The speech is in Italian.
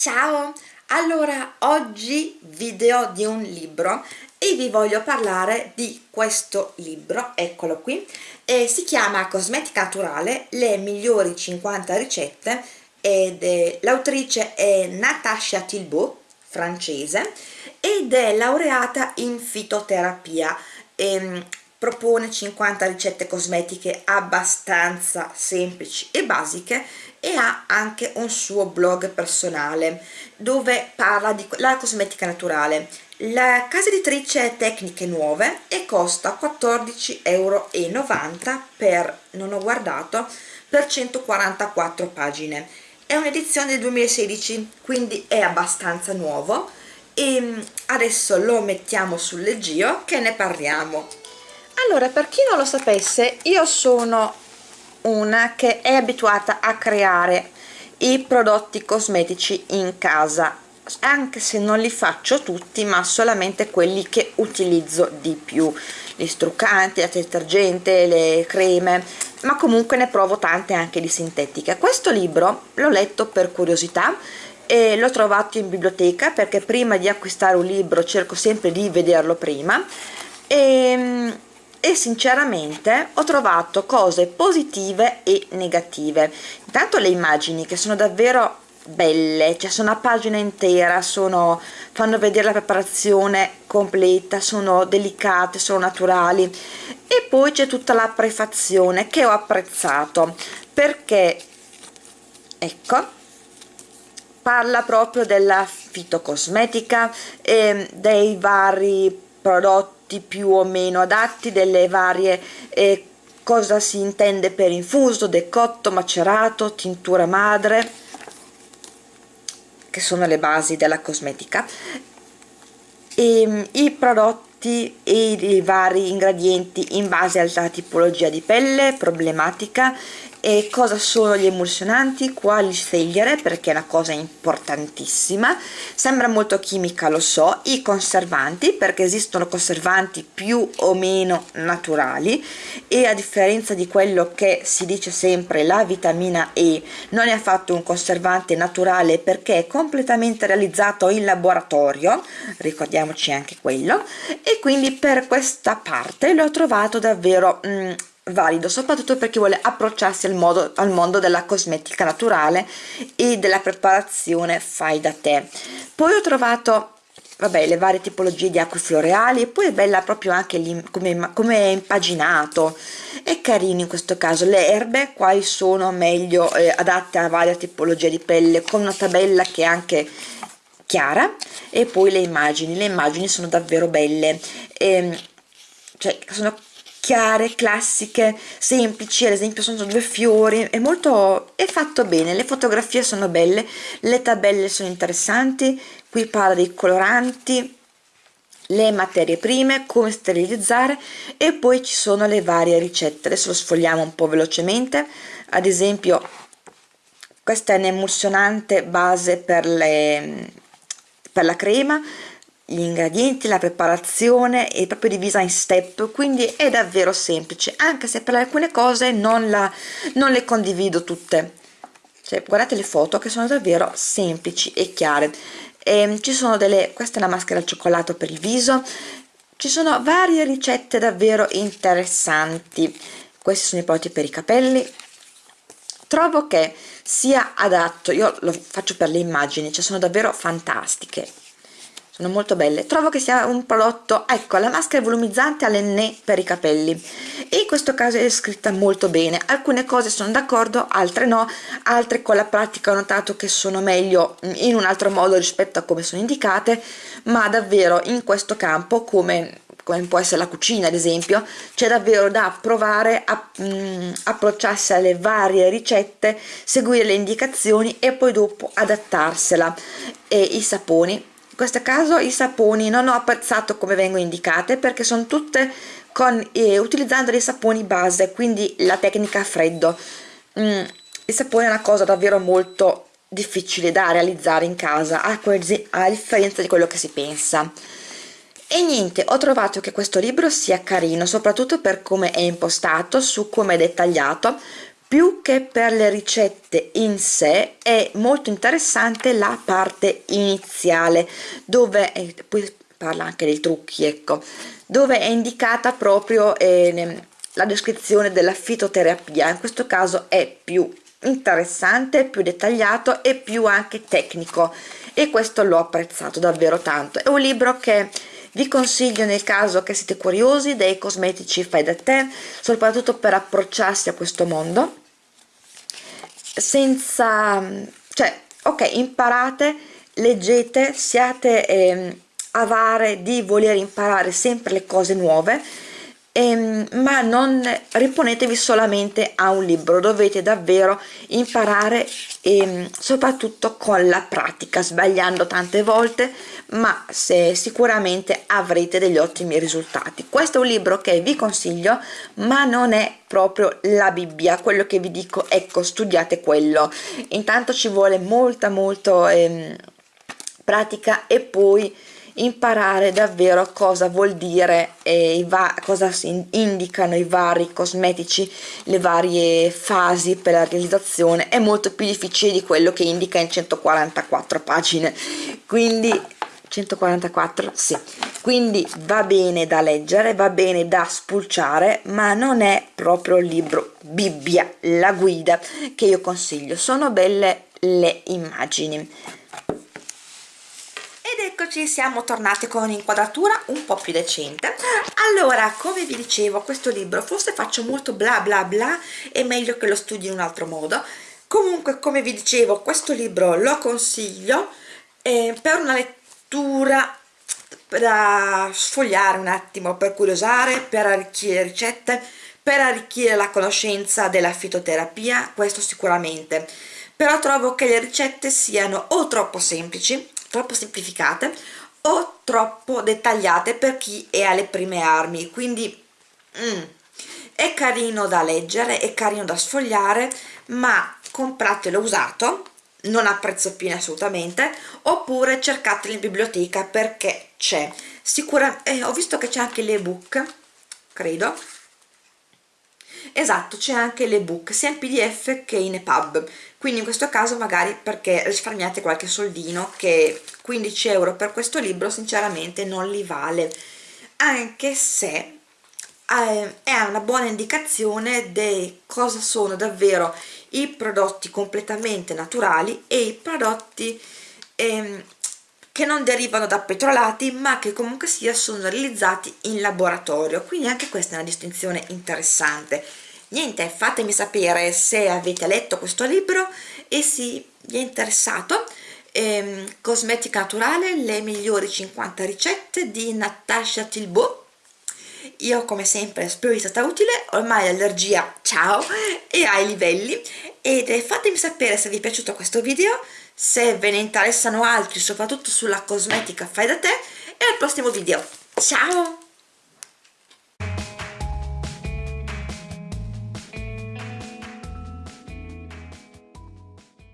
Ciao! Allora, oggi video di un libro e vi voglio parlare di questo libro, eccolo qui, e si chiama Cosmetica Naturale, le migliori 50 ricette ed l'autrice è Natasha Tilbault, francese, ed è laureata in fitoterapia. Ehm, propone 50 ricette cosmetiche abbastanza semplici e basiche e ha anche un suo blog personale dove parla di la cosmetica naturale. La casa editrice è Tecniche Nuove e costa 14,90 euro per, non ho guardato, per 144 pagine. È un'edizione del 2016 quindi è abbastanza nuovo. E adesso lo mettiamo sul leggio che ne parliamo. Allora per chi non lo sapesse io sono una che è abituata a creare i prodotti cosmetici in casa. Anche se non li faccio tutti ma solamente quelli che utilizzo di più. Gli struccanti, la detergente, le creme ma comunque ne provo tante anche di sintetiche questo libro l'ho letto per curiosità e l'ho trovato in biblioteca perché prima di acquistare un libro cerco sempre di vederlo prima. E e sinceramente ho trovato cose positive e negative. Intanto le immagini che sono davvero belle cioè sono a pagina intera sono, fanno vedere la preparazione completa sono delicate sono naturali. E poi c'è tutta la prefazione che ho apprezzato perché ecco parla proprio della fitocosmetica e dei vari prodotti prodotti più o meno adatti delle varie eh, cosa si intende per infuso, decotto, macerato, tintura madre che sono le basi della cosmetica. E ehm, i prodotti e i vari ingredienti in base alla tipologia di pelle problematica e cosa sono gli emulsionanti, quali scegliere perché è una cosa importantissima. Sembra molto chimica lo so i conservanti perché esistono conservanti più o meno naturali e a differenza di quello che si dice sempre la vitamina E non è affatto un conservante naturale perché è completamente realizzato in laboratorio ricordiamoci anche quello e quindi per questa parte l'ho trovato davvero mm, valido soprattutto per chi vuole approcciarsi al, modo, al mondo della cosmetica naturale e della preparazione fai da te. Poi ho trovato vabbè le varie tipologie di acque floreali e poi è bella proprio anche come, come è impaginato. È carino in questo caso. Le erbe quali sono meglio eh, adatte a varie tipologie di pelle con una tabella che è anche chiara e poi le immagini. Le immagini sono davvero belle. E, ehm, cioè sono chiare, classiche, semplici, ad esempio sono due fiori, è molto, è fatto bene, le fotografie sono belle, le tabelle sono interessanti, qui parla dei coloranti, le materie prime, come sterilizzare. E poi ci sono le varie ricette, adesso lo sfogliamo un po' velocemente, ad esempio questa è un emulsionante base per, le, per la crema, gli ingredienti, la preparazione è proprio divisa in step quindi è davvero semplice anche se per alcune cose non, la, non le condivido tutte. Cioè, guardate le foto che sono davvero semplici e chiare. E, ehm, ci sono delle questa è la maschera al cioccolato per il viso. Ci sono varie ricette davvero interessanti. Questi sono i prodotti per i capelli trovo che sia adatto io lo faccio per le immagini cioè sono davvero fantastiche sono molto belle. Trovo che sia un prodotto ecco la maschera volumizzante all'enne per i capelli. E in questo caso è scritta molto bene alcune cose sono d'accordo altre no altre con la pratica ho notato che sono meglio in un altro modo rispetto a come sono indicate ma davvero in questo campo come come può essere la cucina ad esempio c'è davvero da provare a mh, mm, approcciarsi alle varie ricette seguire le indicazioni e poi dopo adattarsela. E i saponi? Questo caso i saponi non ho apprezzato come vengono indicate perché sono tutte con, eh, utilizzando dei saponi base quindi la tecnica a freddo. Mm, il sapone è una cosa davvero molto difficile da realizzare in casa a, a differenza di quello che si pensa e niente ho trovato che questo libro sia carino soprattutto per come è impostato su come è dettagliato più che per le ricette in sé è molto interessante la parte iniziale dove eh, poi parla anche dei trucchi ecco dove è indicata proprio eh, la descrizione della fitoterapia. In questo caso è più interessante più dettagliato e più anche tecnico e questo l'ho apprezzato davvero tanto. È un libro che vi consiglio nel caso che siete curiosi dei cosmetici fai da te soprattutto per approcciarsi a questo mondo. Senza cioè ok imparate leggete siate eh, avare di voler imparare sempre le cose nuove ehm, ma non riponetevi solamente a un libro dovete davvero imparare ehm, soprattutto con la pratica sbagliando tante volte ma se sicuramente avrete degli ottimi risultati. Questo è un libro che vi consiglio ma non è proprio la bibbia. Quello che vi dico ecco studiate quello. Intanto ci vuole molta molto ehm, pratica e poi imparare davvero cosa vuol dire e cosa indicano i vari cosmetici, le varie fasi per la realizzazione è molto più difficile di quello che indica in 144 pagine. Quindi 144 sì. Quindi va bene da leggere va bene da spulciare ma non è proprio il libro bibbia la guida che io consiglio. Sono belle le immagini eccoci siamo tornati con un'inquadratura un po' più decente. Allora come vi dicevo questo libro forse faccio molto bla bla bla è meglio che lo studi in un altro modo. Comunque come vi dicevo questo libro lo consiglio eh, per una lettura da sfogliare un attimo per curiosare per arricchire ricette per arricchire la conoscenza della fitoterapia questo sicuramente. Però trovo che le ricette siano o troppo semplici troppo semplificate o troppo dettagliate per chi è alle prime armi. Quindi mm, è carino da leggere è carino da sfogliare ma compratelo usato non a prezzo pieno assolutamente oppure cercatelo in biblioteca perché c'è. Sicuramente eh, ho visto che c'è anche l'ebook credo esatto c'è anche l'ebook sia in pdf che in epub. Quindi in questo caso magari perché risparmiate qualche soldino che 15 euro per questo libro sinceramente non li vale. Anche se eh, è una buona indicazione di cosa sono davvero i prodotti completamente naturali e i prodotti ehm, che non derivano da petrolati ma che comunque sia sono realizzati in laboratorio. Quindi anche questa è una distinzione interessante. Niente fatemi sapere se avete letto questo libro e se vi è interessato. Ehm, cosmetica naturale le migliori 50 ricette di Natasha Tilbo io come sempre spero sia stata utile. Ormai l'allergia ciao è ai livelli ed fatemi sapere se vi è piaciuto questo video se ve ne interessano altri soprattutto sulla cosmetica fai da te e al prossimo video. Ciao